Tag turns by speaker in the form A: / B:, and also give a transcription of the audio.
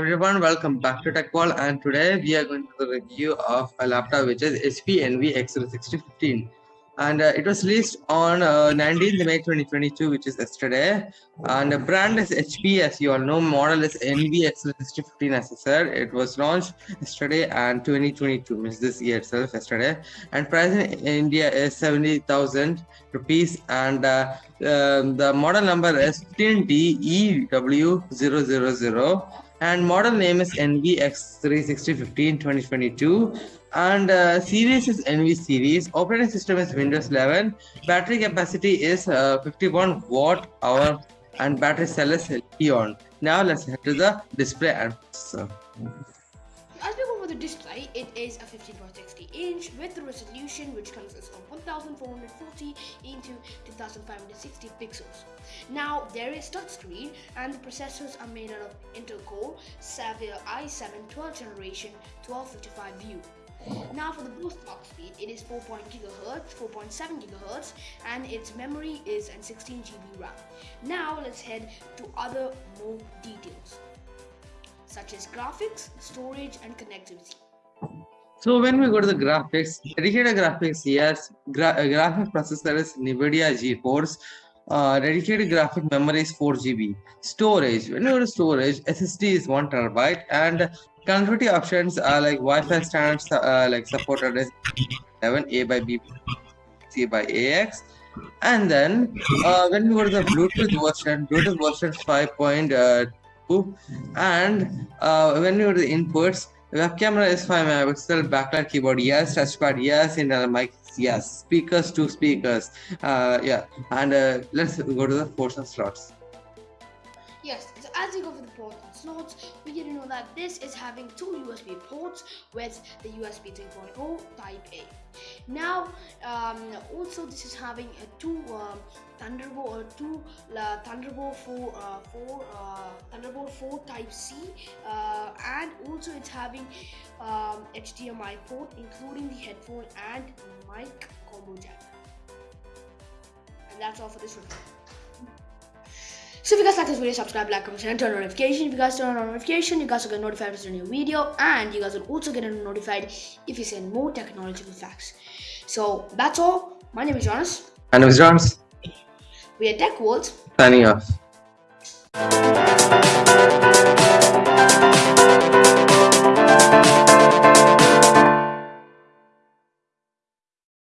A: welcome back to Tech World and today we are going to the review of a laptop which is HP Envy X6015 and uh, it was released on uh, 19th May 2022 which is yesterday. And the brand is HP as you all know. Model is Envy X6015 as I said. It was launched yesterday and 2022 means this year itself yesterday. And price in India is 70,000 rupees. And uh, um, the model number is 15DEW000 and model name is Envy x360 15 2022 and uh, series is Envy series. Operating system is Windows 11 battery capacity is uh, 51 watt hour. And battery cell is Eon now let's head to the display and
B: the display, it is a 15.60 inch with the resolution which consists of 1440 into 2560 pixels. Now there is touchscreen and the processors are made out of Intel Core Xavier i7 12th generation 1255U. Now for the boost clock speed, it is 4.0 GHz, 4.7 gigahertz, and its memory is an 16 GB RAM. Now let's head to other more details such as graphics, storage, and connectivity.
A: So when we go to the graphics, dedicated graphics, yes, gra graphic processor is NVIDIA GeForce. Uh, dedicated graphic memory is 4 GB. Storage, when you go to storage, SSD is 1 terabyte, and connectivity options are like Wi-Fi standards uh, like supported is 7A by B, C by AX. And then uh, when we go to the Bluetooth version, Bluetooth version 5.2 and uh, when you do the inputs web camera is 5 megapixel backlight keyboard. Yes touchpad yes internal mic. Yes speakers two speakers. Uh, yeah. And uh, let's go to the ports and slots
B: yes so as you go for the ports and slots we get to know that this is having two usb ports with the usb 3.0 type a. Now um, also this is having a two um, thunderbolt or two uh, thunderbolt 4 uh, 4 uh, thunderbolt 4 type c uh, and also it's having um, hdmi port including the headphone and mic combo jack. And that's all for this review so if you guys like this video, subscribe, like, comment, and turn on notification. If you guys turn on notification, you guys will get notified when a new video, and you guys will also get notified if you send more technological facts. So that's all. My name is Jonas.
A: My name is Jonas.
B: We are Tech World.
A: Signing off.